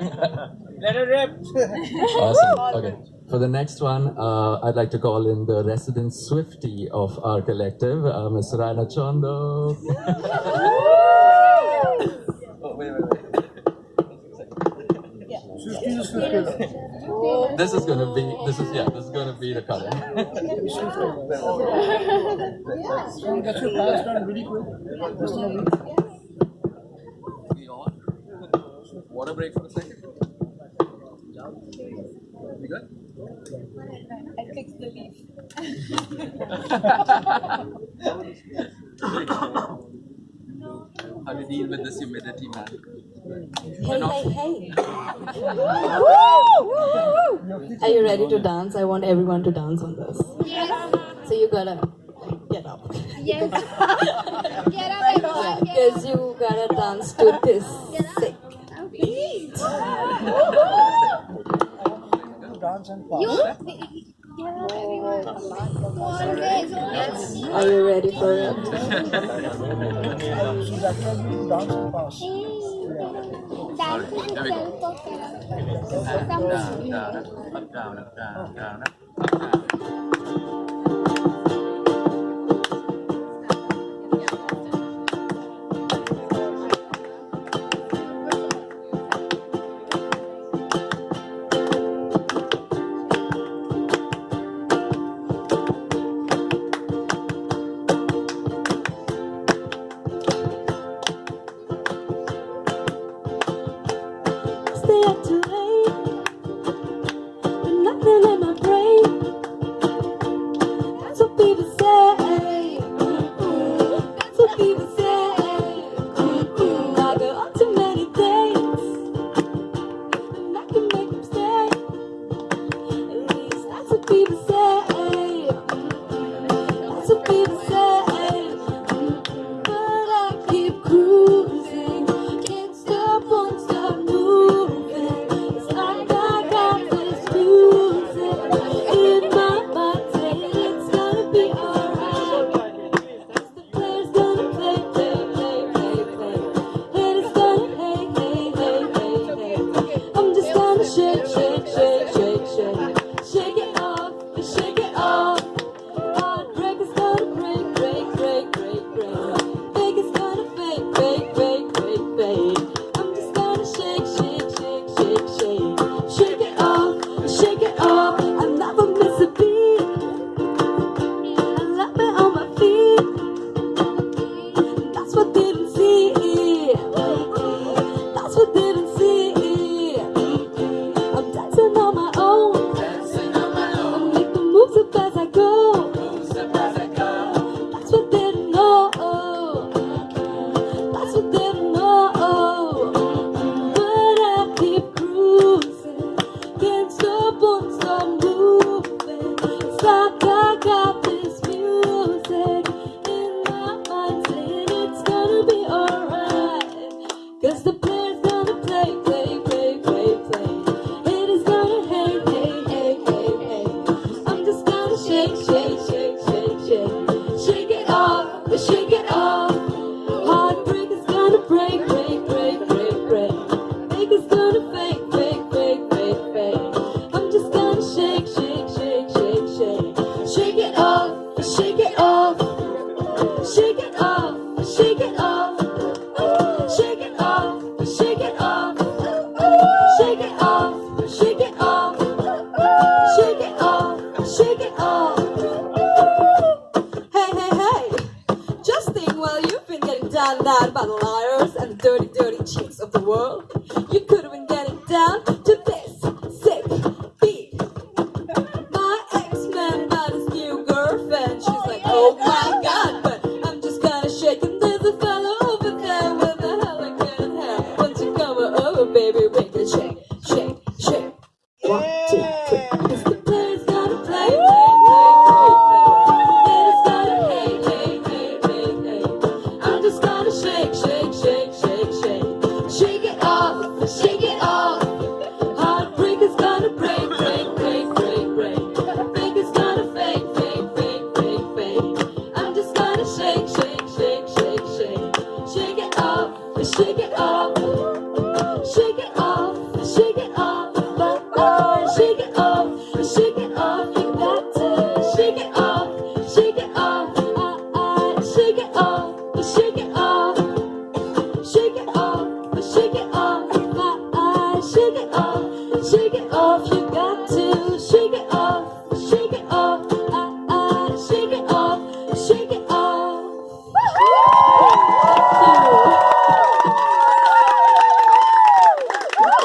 Let it rip. Awesome. Okay. For the next one, uh, I'd like to call in the resident Swiftie of our collective, uh, Ms. Raina Chondo. Oh, wait, wait, wait. This is gonna be, this is, yeah, this is gonna be the color. Get your pass done really quick. Just in a week. We on? Water break for a second. You good? I fixed the leaf. How do you deal with this humidity, man? Hey, hey, hey. Are you ready to dance? I want everyone to dance on this. Yes. So you gotta get up. Yes. Get up, everyone. Because you gotta dance to this sick beat. Dance and pass. You. Get up, everyone. Always, always. Are you ready for it? So that can be dance and pass. Dance and self-care. Up, down, up, down, down, up, up, Stay up getting down by the liars and the dirty, dirty cheats of the world, you could have been getting down to this sick beat. My ex-man got his new girlfriend. She's like, oh my god, but I'm just gonna shake and there's a fella over there with a elegant hair. Once you come over, baby, make